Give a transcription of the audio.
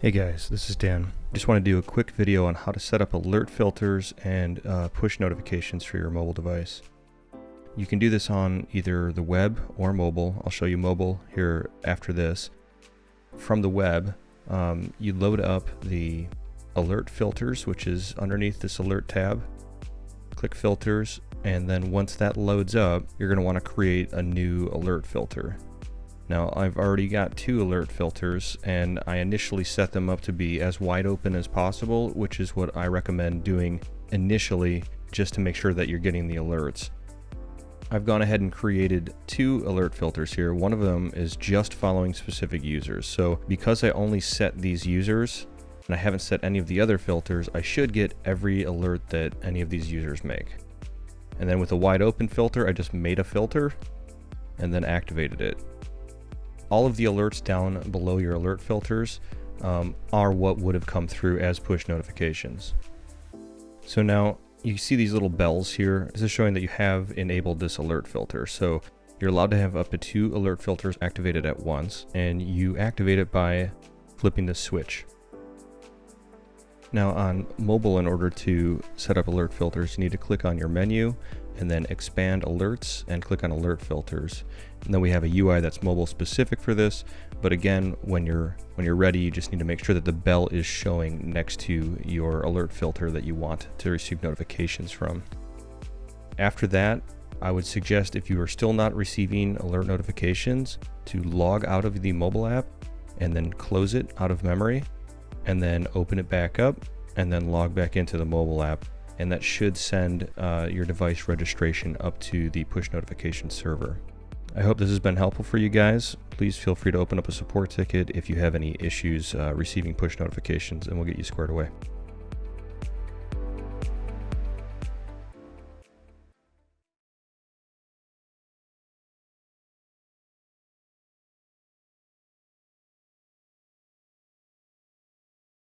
Hey guys, this is Dan. Just want to do a quick video on how to set up alert filters and uh, push notifications for your mobile device. You can do this on either the web or mobile. I'll show you mobile here after this. From the web, um, you load up the alert filters, which is underneath this alert tab. Click filters, and then once that loads up, you're going to want to create a new alert filter. Now I've already got two alert filters and I initially set them up to be as wide open as possible, which is what I recommend doing initially just to make sure that you're getting the alerts. I've gone ahead and created two alert filters here. One of them is just following specific users. So because I only set these users and I haven't set any of the other filters, I should get every alert that any of these users make. And then with a wide open filter, I just made a filter and then activated it all of the alerts down below your alert filters um, are what would have come through as push notifications. So now you see these little bells here. This is showing that you have enabled this alert filter. So you're allowed to have up to two alert filters activated at once, and you activate it by flipping the switch. Now on mobile, in order to set up alert filters, you need to click on your menu and then expand alerts and click on alert filters. And then we have a UI that's mobile specific for this. But again, when you're when you're ready, you just need to make sure that the bell is showing next to your alert filter that you want to receive notifications from. After that, I would suggest if you are still not receiving alert notifications to log out of the mobile app and then close it out of memory and then open it back up and then log back into the mobile app and that should send uh, your device registration up to the push notification server. I hope this has been helpful for you guys. Please feel free to open up a support ticket if you have any issues uh, receiving push notifications and we'll get you squared away.